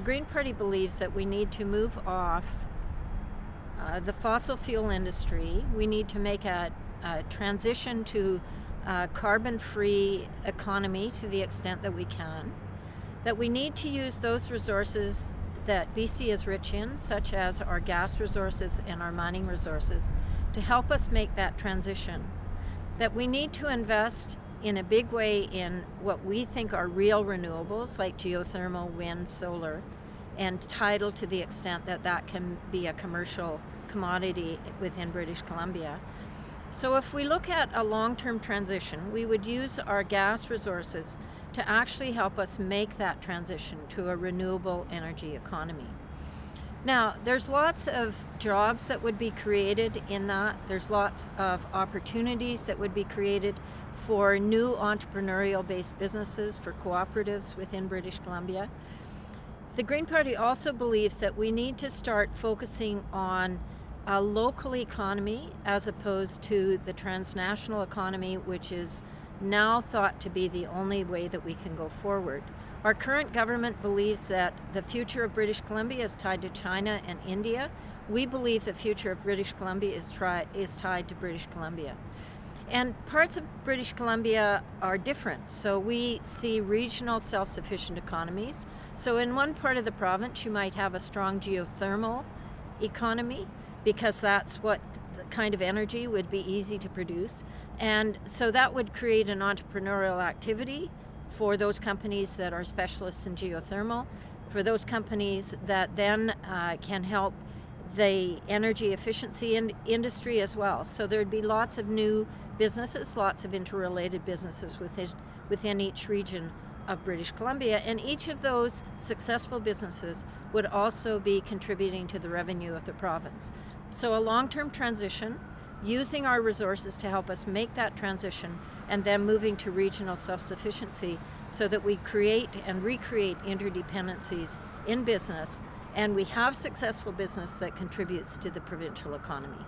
Green Party believes that we need to move off uh, the fossil fuel industry. We need to make a, a transition to a carbon-free economy to the extent that we can. That we need to use those resources that BC is rich in, such as our gas resources and our mining resources, to help us make that transition. That we need to invest in a big way in what we think are real renewables like geothermal, wind, solar, and tidal to the extent that that can be a commercial commodity within British Columbia. So if we look at a long-term transition, we would use our gas resources to actually help us make that transition to a renewable energy economy. Now, there's lots of jobs that would be created in that. There's lots of opportunities that would be created for new entrepreneurial-based businesses, for cooperatives within British Columbia. The Green Party also believes that we need to start focusing on a local economy as opposed to the transnational economy, which is now thought to be the only way that we can go forward. Our current government believes that the future of British Columbia is tied to China and India. We believe the future of British Columbia is, is tied to British Columbia. And parts of British Columbia are different. So we see regional self-sufficient economies. So in one part of the province, you might have a strong geothermal economy because that's what kind of energy would be easy to produce. And so that would create an entrepreneurial activity for those companies that are specialists in geothermal, for those companies that then uh, can help the energy efficiency in industry as well. So there'd be lots of new businesses, lots of interrelated businesses within, within each region of British Columbia, and each of those successful businesses would also be contributing to the revenue of the province. So a long-term transition using our resources to help us make that transition and then moving to regional self-sufficiency so that we create and recreate interdependencies in business and we have successful business that contributes to the provincial economy.